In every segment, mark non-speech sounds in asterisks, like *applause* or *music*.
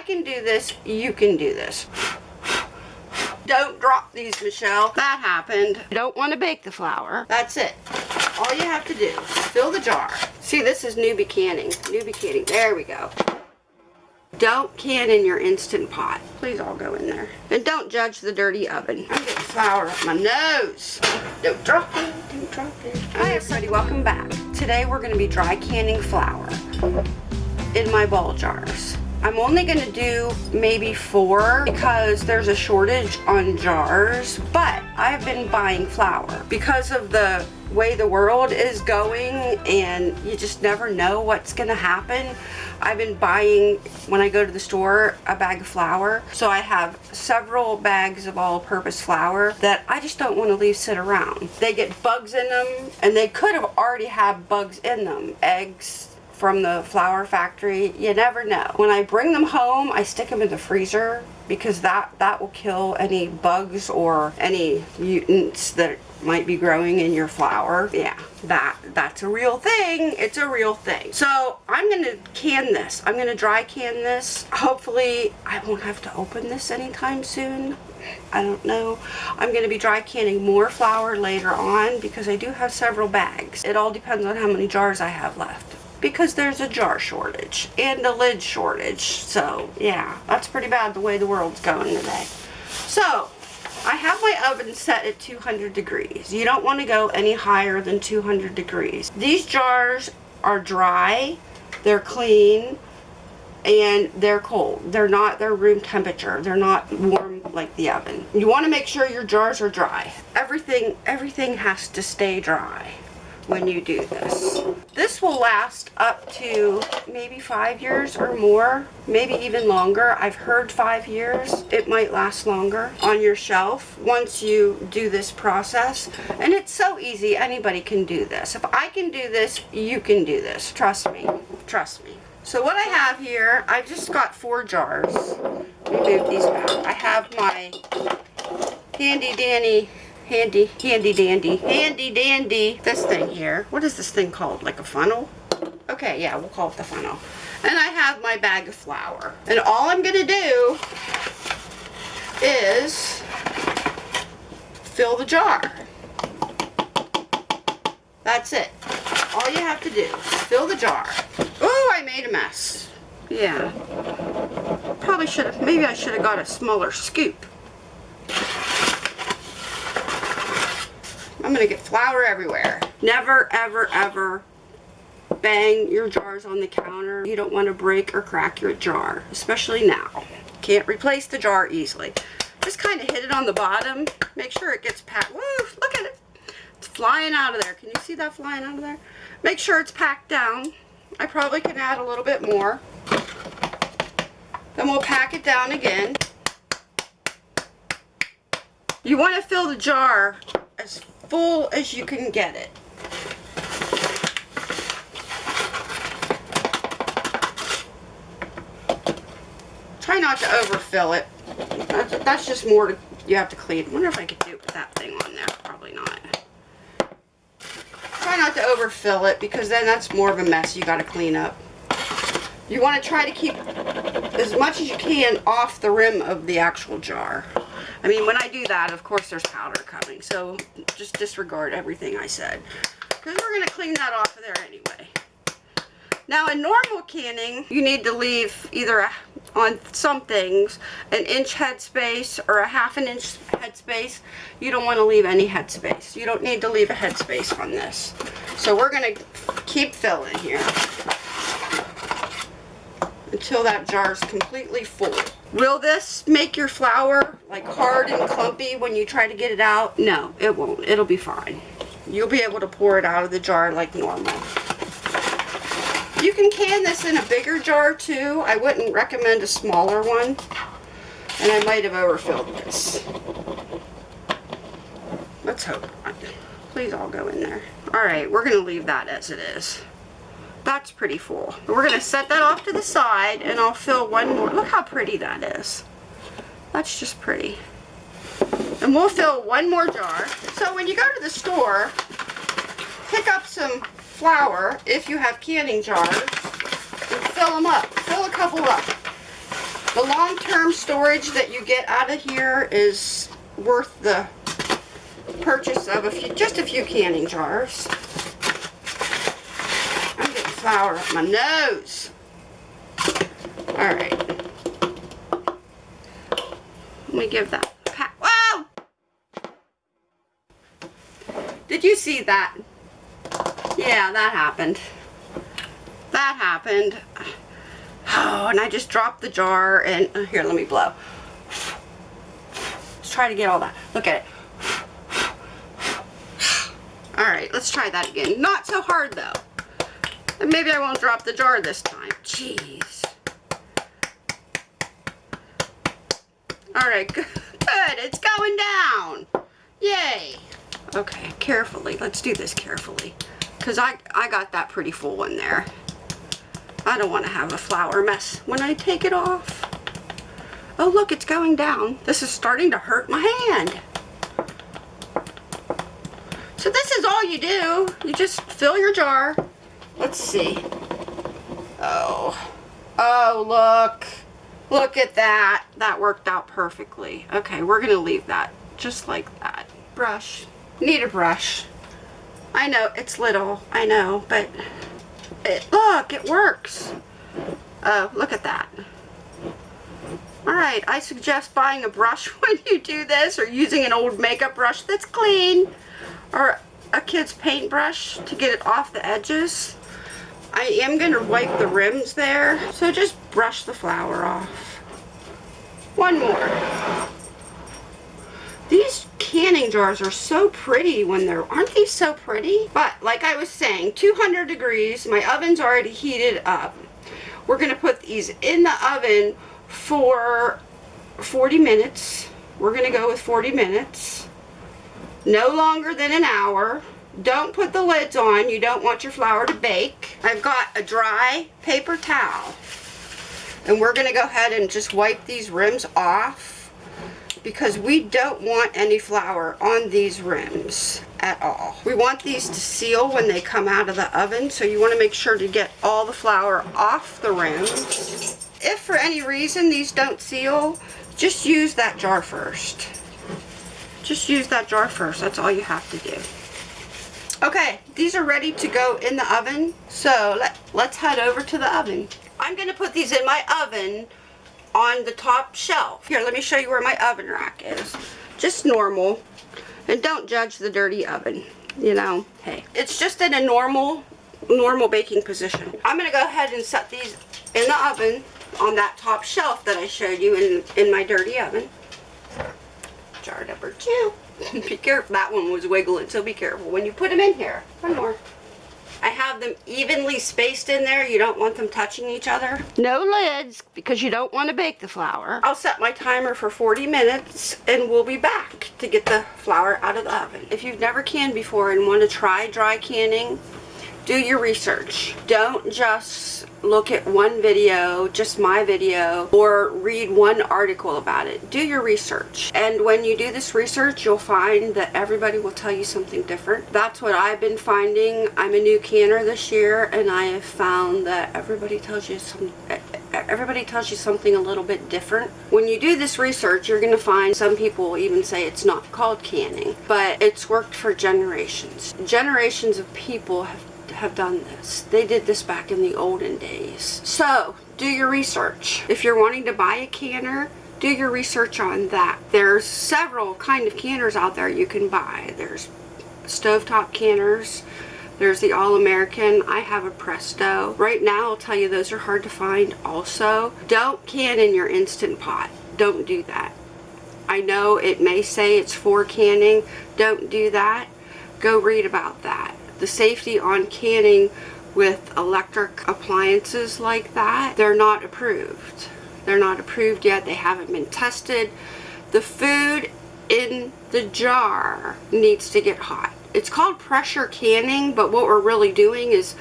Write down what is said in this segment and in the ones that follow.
I can do this, you can do this. Don't drop these, Michelle. That happened. You don't want to bake the flour. That's it. All you have to do, fill the jar. See, this is newbie canning. Newbie canning. There we go. Don't can in your Instant Pot. Please all go in there. And don't judge the dirty oven. I'm getting flour up my nose. Don't drop it. Don't drop it. Hi everybody, welcome back. Today we're going to be dry canning flour in my ball jars. I'm only going to do maybe four because there's a shortage on jars, but I've been buying flour because of the way the world is going and you just never know what's going to happen. I've been buying, when I go to the store, a bag of flour. So I have several bags of all-purpose flour that I just don't want to leave sit around. They get bugs in them and they could have already had bugs in them. Eggs, from the flour factory. You never know. When I bring them home, I stick them in the freezer because that, that will kill any bugs or any mutants that might be growing in your flour. Yeah, that that's a real thing. It's a real thing. So I'm going to can this. I'm going to dry can this. Hopefully I won't have to open this anytime soon. I don't know. I'm going to be dry canning more flour later on because I do have several bags. It all depends on how many jars I have left because there's a jar shortage and a lid shortage. So yeah, that's pretty bad the way the world's going today. So I have my oven set at 200 degrees. You don't want to go any higher than 200 degrees. These jars are dry, they're clean, and they're cold. They're not, they're room temperature. They're not warm like the oven. You want to make sure your jars are dry. Everything, everything has to stay dry when you do this. This will last up to maybe five years or more, maybe even longer. I've heard five years. It might last longer on your shelf once you do this process. And it's so easy. Anybody can do this. If I can do this, you can do this. Trust me. Trust me. So what I have here, I've just got four jars. Move these back. I have my handy dandy handy, handy dandy, handy dandy, this thing here. What is this thing called? Like a funnel? Okay, yeah, we'll call it the funnel. And I have my bag of flour. And all I'm going to do is fill the jar. That's it. All you have to do is fill the jar. Oh, I made a mess. Yeah. Probably should have, maybe I should have got a smaller scoop. I'm going to get flour everywhere. Never, ever, ever bang your jars on the counter. You don't want to break or crack your jar, especially now. Can't replace the jar easily. Just kind of hit it on the bottom. Make sure it gets packed. Woo, look at it. It's flying out of there. Can you see that flying out of there? Make sure it's packed down. I probably can add a little bit more. Then we'll pack it down again. You want to fill the jar full as you can get it. Try not to overfill it. That's, that's just more to, you have to clean. I wonder if I could do it with that thing on there. Probably not. Try not to overfill it because then that's more of a mess you got to clean up. You want to try to keep as much as you can off the rim of the actual jar. I mean, when I do that, of course, there's powder coming. So just disregard everything I said. Because we're going to clean that off of there anyway. Now, in normal canning, you need to leave either a, on some things an inch headspace or a half an inch headspace. You don't want to leave any headspace. You don't need to leave a headspace on this. So we're going to keep filling here until that jar is completely full. Will this make your flour like hard and clumpy when you try to get it out? No, it won't. It'll be fine. You'll be able to pour it out of the jar like normal. You can can this in a bigger jar too. I wouldn't recommend a smaller one. And I might have overfilled this. Let's hope. Please all go in there. Alright, we're going to leave that as it is. That's pretty full. We're going to set that off to the side and I'll fill one more. Look how pretty that is. That's just pretty. And we'll fill one more jar. So when you go to the store, pick up some flour if you have canning jars and fill them up. Fill a couple up. The long-term storage that you get out of here is worth the purchase of a few, just a few canning jars. Flour up my nose. All right. Let me give that pat. Whoa! Did you see that? Yeah, that happened. That happened. Oh, and I just dropped the jar and uh, here, let me blow. Let's try to get all that. Look at it. All right, let's try that again. Not so hard though. And maybe I won't drop the jar this time. Jeez. All right, good. Good, it's going down. Yay. Okay, carefully. Let's do this carefully. Because I, I got that pretty full in there. I don't want to have a flour mess when I take it off. Oh, look, it's going down. This is starting to hurt my hand. So this is all you do. You just fill your jar. Let's see. Oh. Oh, look. Look at that. That worked out perfectly. Okay, we're going to leave that just like that. Brush. Need a brush. I know, it's little. I know, but it, look, it works. Oh, look at that. Alright, I suggest buying a brush *laughs* when you do this or using an old makeup brush that's clean or a kid's paintbrush to get it off the edges. I am going to wipe the rims there, so just brush the flour off. One more. These canning jars are so pretty when they're, aren't they so pretty? But like I was saying, 200 degrees, my oven's already heated up. We're going to put these in the oven for 40 minutes. We're going to go with 40 minutes. No longer than an hour. Don't put the lids on. You don't want your flour to bake. I've got a dry paper towel. And we're going to go ahead and just wipe these rims off because we don't want any flour on these rims at all. We want these to seal when they come out of the oven, so you want to make sure to get all the flour off the rims. If for any reason these don't seal, just use that jar first. Just use that jar first, that's all you have to do. Okay, these are ready to go in the oven, so let, let's head over to the oven. I'm going to put these in my oven on the top shelf. Here, let me show you where my oven rack is. Just normal. And don't judge the dirty oven. You know, hey. It's just in a normal, normal baking position. I'm going to go ahead and set these in the oven on that top shelf that I showed you in, in my dirty oven. Jar number two. *laughs* be careful. That one was wiggling, so be careful when you put them in here. One more. I have them evenly spaced in there. You don't want them touching each other. No lids because you don't want to bake the flour. I'll set my timer for 40 minutes and we'll be back to get the flour out of the oven. If you've never canned before and want to try dry canning, do your research. Don't just look at one video, just my video, or read one article about it. Do your research. And when you do this research, you'll find that everybody will tell you something different. That's what I've been finding. I'm a new canner this year, and I have found that everybody tells you some everybody tells you something a little bit different. When you do this research, you're going to find some people even say it's not called canning, but it's worked for generations. Generations of people have have done this. They did this back in the olden days. So, do your research. If you're wanting to buy a canner, do your research on that. There's several kind of canners out there you can buy. There's stovetop canners. There's the All-American. I have a Presto. Right now, I'll tell you, those are hard to find also. Don't can in your Instant Pot. Don't do that. I know it may say it's for canning. Don't do that. Go read about that the safety on canning with electric appliances like that, they're not approved. They're not approved yet. They haven't been tested. The food in the jar needs to get hot. It's called pressure canning, but what we're really doing is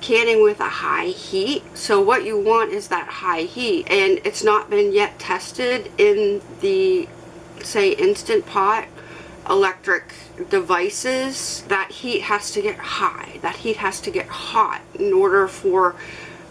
canning with a high heat. So what you want is that high heat. And it's not been yet tested in the, say, Instant Pot electric devices, that heat has to get high. That heat has to get hot in order for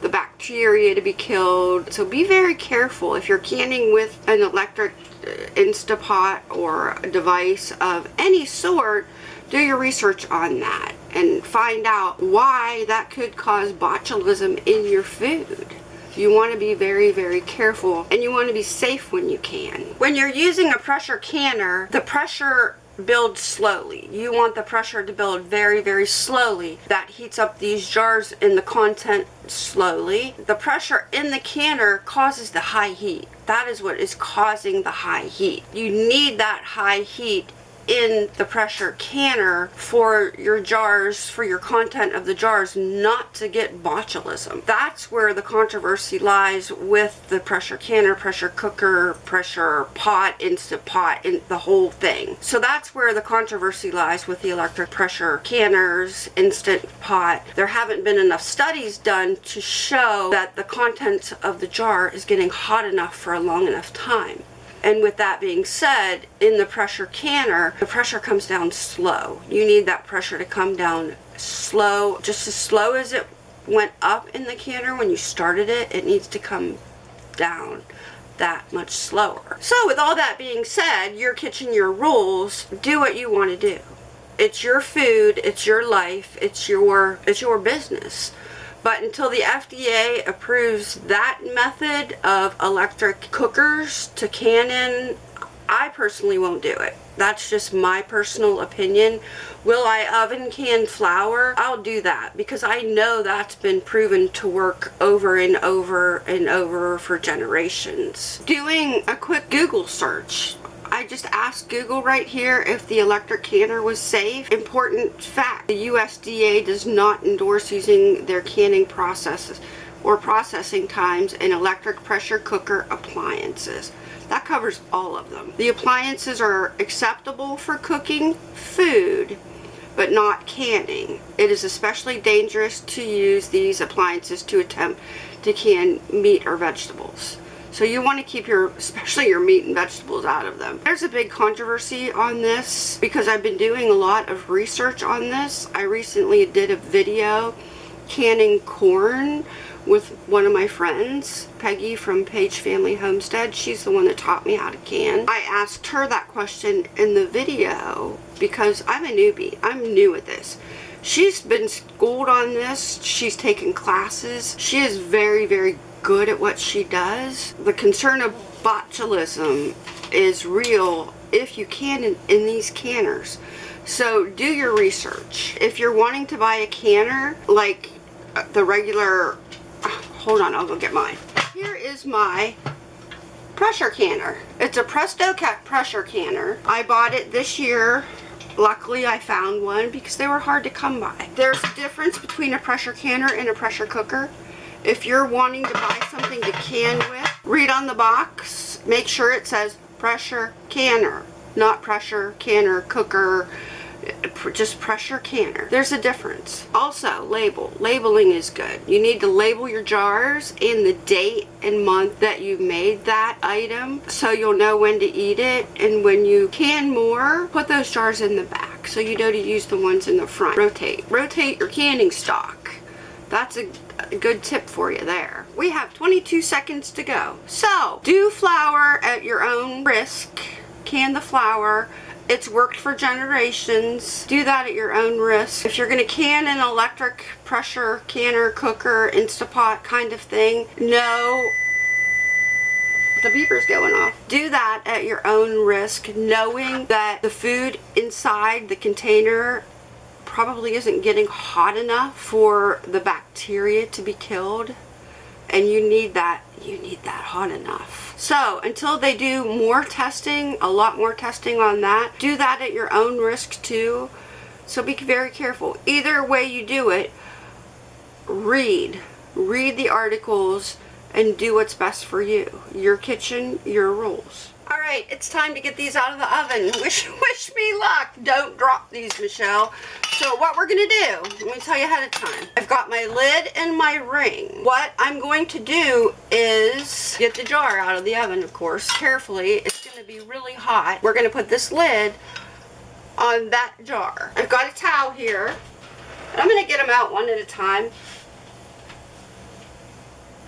the bacteria to be killed. So be very careful if you're canning with an electric uh, Instapot or a device of any sort, do your research on that and find out why that could cause botulism in your food. You want to be very, very careful and you want to be safe when you can. When you're using a pressure canner, the pressure builds slowly. You want the pressure to build very, very slowly. That heats up these jars and the content slowly. The pressure in the canner causes the high heat. That is what is causing the high heat. You need that high heat in the pressure canner for your jars, for your content of the jars, not to get botulism. That's where the controversy lies with the pressure canner, pressure cooker, pressure pot, instant pot, and the whole thing. So that's where the controversy lies with the electric pressure canners, instant pot. There haven't been enough studies done to show that the content of the jar is getting hot enough for a long enough time. And with that being said, in the pressure canner, the pressure comes down slow. You need that pressure to come down slow, just as slow as it went up in the canner when you started it, it needs to come down that much slower. So with all that being said, your kitchen, your rules, do what you want to do. It's your food, it's your life, it's your it's your business. But until the FDA approves that method of electric cookers to Canon, I personally won't do it. That's just my personal opinion. Will I oven can flour? I'll do that because I know that's been proven to work over and over and over for generations. Doing a quick Google search I just asked Google right here if the electric canner was safe. Important fact, the USDA does not endorse using their canning processes or processing times in electric pressure cooker appliances. That covers all of them. The appliances are acceptable for cooking food, but not canning. It is especially dangerous to use these appliances to attempt to can meat or vegetables. So you want to keep your, especially your meat and vegetables out of them. There's a big controversy on this because I've been doing a lot of research on this. I recently did a video canning corn with one of my friends, Peggy from Page Family Homestead. She's the one that taught me how to can. I asked her that question in the video because I'm a newbie. I'm new at this. She's been schooled on this. She's taken classes. She is very, very good at what she does. The concern of botulism is real if you can in, in these canners. So do your research. If you're wanting to buy a canner, like uh, the regular, *sighs* hold on, I'll go get mine. Here is my pressure canner. It's a Presto-Cat pressure canner. I bought it this year. Luckily, I found one because they were hard to come by. There's a difference between a pressure canner and a pressure cooker. If you're wanting to buy something to can with, read on the box. Make sure it says pressure canner, not pressure canner, cooker, just pressure canner. There's a difference. Also, label. Labeling is good. You need to label your jars and the date and month that you made that item so you'll know when to eat it. And when you can more, put those jars in the back so you know to use the ones in the front. Rotate. Rotate your canning stock. That's a, a good tip for you there. We have 22 seconds to go. So, do flour at your own risk. Can the flour. It's worked for generations. Do that at your own risk. If you're going to can an electric pressure canner, cooker, Instapot kind of thing, no the beeper's going off. Do that at your own risk, knowing that the food inside the container probably isn't getting hot enough for the bacteria to be killed. And you need that you need that hot enough. So until they do more testing a lot more testing on that do that at your own risk too. So be very careful. Either way you do it read read the articles and do what's best for you your kitchen your rules right, it's time to get these out of the oven. *laughs* Wish, wish me luck. Don't drop these, Michelle. So what we're going to do, let me tell you ahead of time. I've got my lid and my ring. What I'm going to do is get the jar out of the oven, of course, carefully. It's going to be really hot. We're going to put this lid on that jar. I've got a towel here. I'm going to get them out one at a time.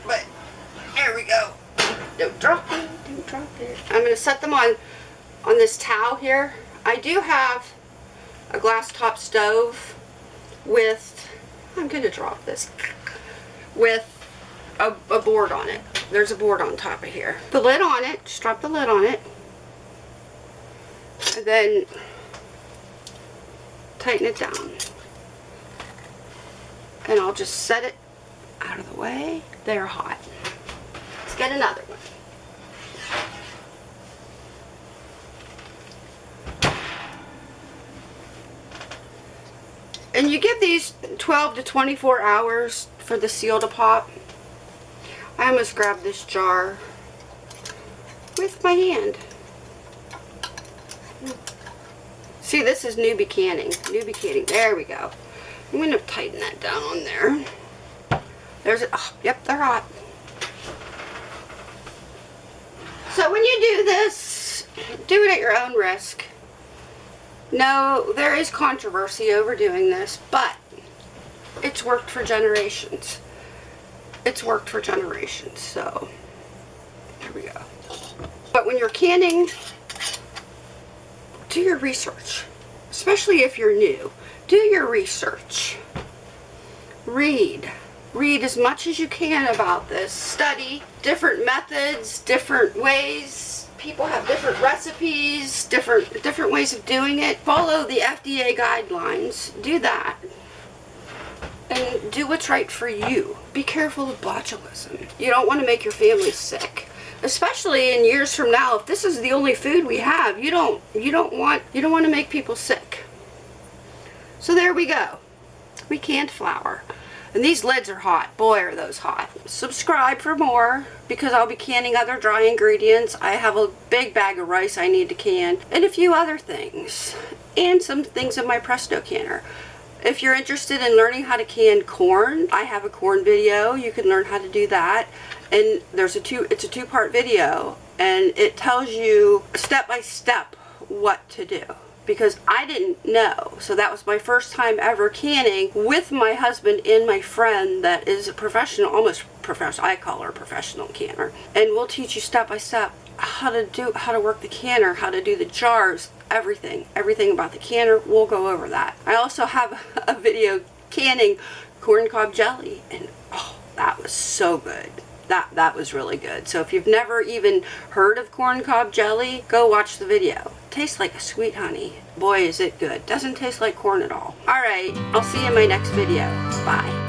But There we go. Don't drop it. Don't drop it. I'm going to set them on on this towel here. I do have a glass top stove with, I'm going to drop this, with a, a board on it. There's a board on top of here. The lid on it, just drop the lid on it. And then tighten it down. And I'll just set it out of the way. They're hot. Get another one. And you give these 12 to 24 hours for the seal to pop. I almost grabbed this jar with my hand. See, this is newbie canning. Newbie canning. There we go. I'm going to tighten that down on there. There's it. Oh, yep, they're hot. So when you do this, do it at your own risk. No, there is controversy over doing this, but it's worked for generations. It's worked for generations, so there we go. But when you're canning, do your research, especially if you're new. Do your research. Read. Read as much as you can about this. Study different methods, different ways people have different recipes, different different ways of doing it. Follow the FDA guidelines. Do that. And do what's right for you. Be careful of botulism. You don't want to make your family sick. Especially in years from now, if this is the only food we have, you don't you don't want you don't want to make people sick. So there we go. We canned flour. And these lids are hot. Boy, are those hot. Subscribe for more because I'll be canning other dry ingredients. I have a big bag of rice I need to can and a few other things. And some things in my Presto canner. If you're interested in learning how to can corn, I have a corn video. You can learn how to do that. And there's a two, it's a two-part video and it tells you step by step what to do because I didn't know. So that was my first time ever canning with my husband and my friend that is a professional, almost professional, I call her a professional canner. And we'll teach you step by step how to do, how to work the canner, how to do the jars, everything, everything about the canner. We'll go over that. I also have *laughs* a video canning corn cob jelly and oh, that was so good that that was really good. So if you've never even heard of corn cob jelly, go watch the video. Tastes like a sweet honey. Boy, is it good. Doesn't taste like corn at all. Alright, I'll see you in my next video. Bye.